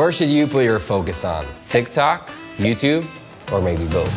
Where should you put your focus on? TikTok, YouTube, or maybe both?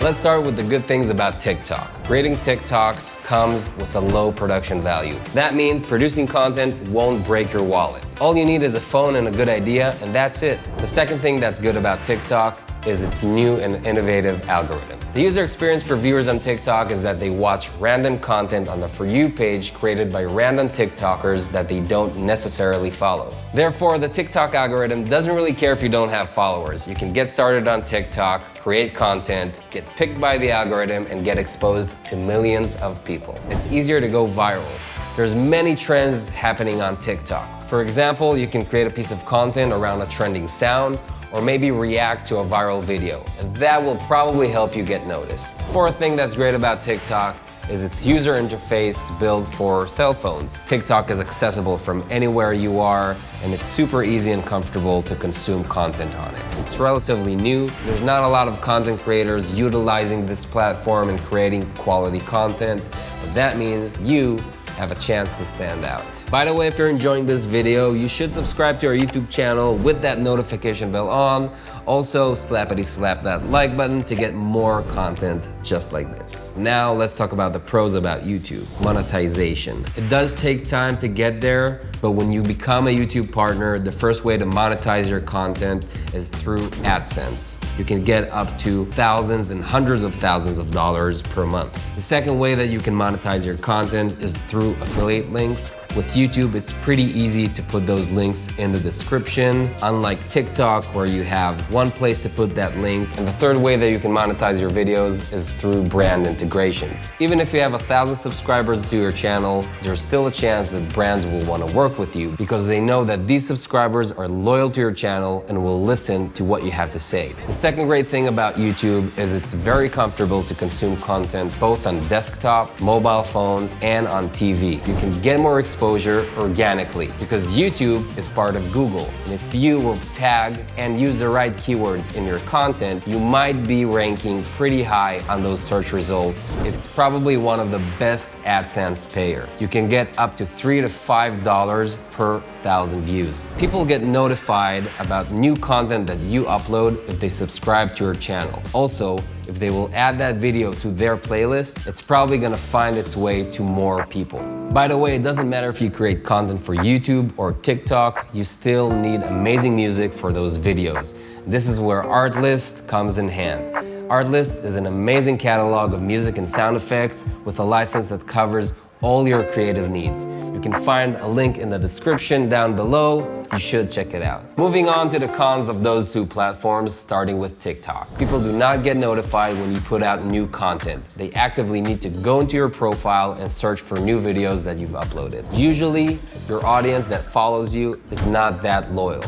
Let's start with the good things about TikTok. Creating TikToks comes with a low production value. That means producing content won't break your wallet. All you need is a phone and a good idea, and that's it. The second thing that's good about TikTok is its new and innovative algorithm. The user experience for viewers on TikTok is that they watch random content on the For You page created by random TikTokers that they don't necessarily follow. Therefore, the TikTok algorithm doesn't really care if you don't have followers. You can get started on TikTok, create content, get picked by the algorithm, and get exposed to millions of people. It's easier to go viral. There's many trends happening on TikTok. For example, you can create a piece of content around a trending sound or maybe react to a viral video, and that will probably help you get noticed. Fourth thing that's great about TikTok is its user interface built for cell phones. TikTok is accessible from anywhere you are, and it's super easy and comfortable to consume content on it. It's relatively new. There's not a lot of content creators utilizing this platform and creating quality content, but that means you have a chance to stand out. By the way, if you're enjoying this video, you should subscribe to our YouTube channel with that notification bell on. Also, slappity slap that like button to get more content just like this. Now, let's talk about the pros about YouTube. Monetization. It does take time to get there, but when you become a YouTube partner, the first way to monetize your content is through AdSense. You can get up to thousands and hundreds of thousands of dollars per month. The second way that you can monetize your content is through affiliate links. With YouTube, it's pretty easy to put those links in the description, unlike TikTok where you have one place to put that link. And the third way that you can monetize your videos is through brand integrations. Even if you have a thousand subscribers to your channel, there's still a chance that brands will want to work with you because they know that these subscribers are loyal to your channel and will listen to what you have to say. The second great thing about YouTube is it's very comfortable to consume content both on desktop, mobile phones, and on TV. You can get more exposure exposure organically because YouTube is part of Google. And if you will tag and use the right keywords in your content, you might be ranking pretty high on those search results. It's probably one of the best AdSense payer. You can get up to three to five dollars per thousand views. People get notified about new content that you upload if they subscribe to your channel. Also, if they will add that video to their playlist, it's probably gonna find its way to more people. By the way, it doesn't matter if you create content for YouTube or TikTok, you still need amazing music for those videos. This is where Artlist comes in hand. Artlist is an amazing catalog of music and sound effects with a license that covers all your creative needs. Can find a link in the description down below. You should check it out. Moving on to the cons of those two platforms, starting with TikTok. People do not get notified when you put out new content. They actively need to go into your profile and search for new videos that you've uploaded. Usually, your audience that follows you is not that loyal.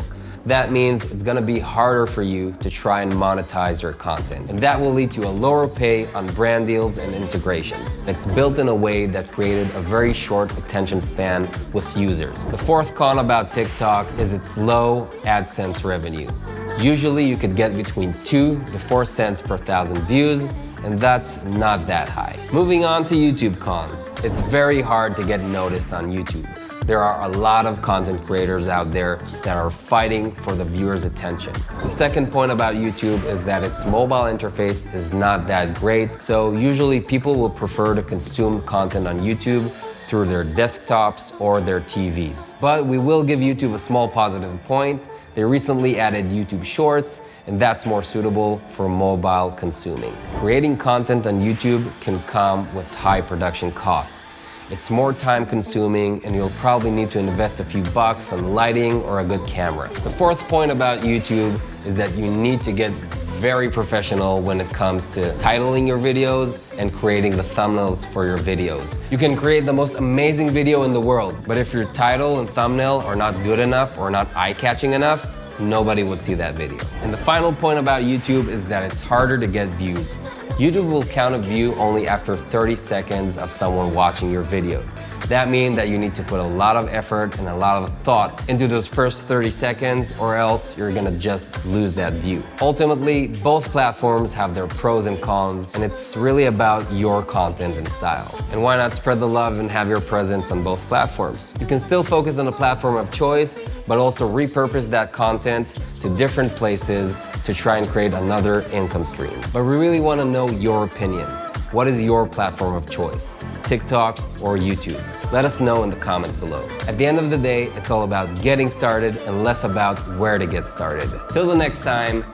That means it's gonna be harder for you to try and monetize your content. And that will lead to a lower pay on brand deals and integrations. It's built in a way that created a very short attention span with users. The fourth con about TikTok is its low AdSense revenue. Usually you could get between two to four cents per thousand views, and that's not that high. Moving on to YouTube cons. It's very hard to get noticed on YouTube. There are a lot of content creators out there that are fighting for the viewer's attention. The second point about YouTube is that its mobile interface is not that great, so usually people will prefer to consume content on YouTube through their desktops or their TVs. But we will give YouTube a small positive point. They recently added YouTube Shorts, and that's more suitable for mobile consuming. Creating content on YouTube can come with high production costs. It's more time consuming and you'll probably need to invest a few bucks on lighting or a good camera. The fourth point about YouTube is that you need to get very professional when it comes to titling your videos and creating the thumbnails for your videos. You can create the most amazing video in the world, but if your title and thumbnail are not good enough or not eye-catching enough, nobody would see that video. And the final point about YouTube is that it's harder to get views. YouTube will count a view only after 30 seconds of someone watching your videos. That means that you need to put a lot of effort and a lot of thought into those first 30 seconds or else you're gonna just lose that view. Ultimately, both platforms have their pros and cons and it's really about your content and style. And why not spread the love and have your presence on both platforms? You can still focus on the platform of choice, but also repurpose that content to different places to try and create another income stream. But we really wanna know your opinion. What is your platform of choice? TikTok or YouTube? Let us know in the comments below. At the end of the day, it's all about getting started and less about where to get started. Till the next time,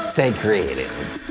stay creative.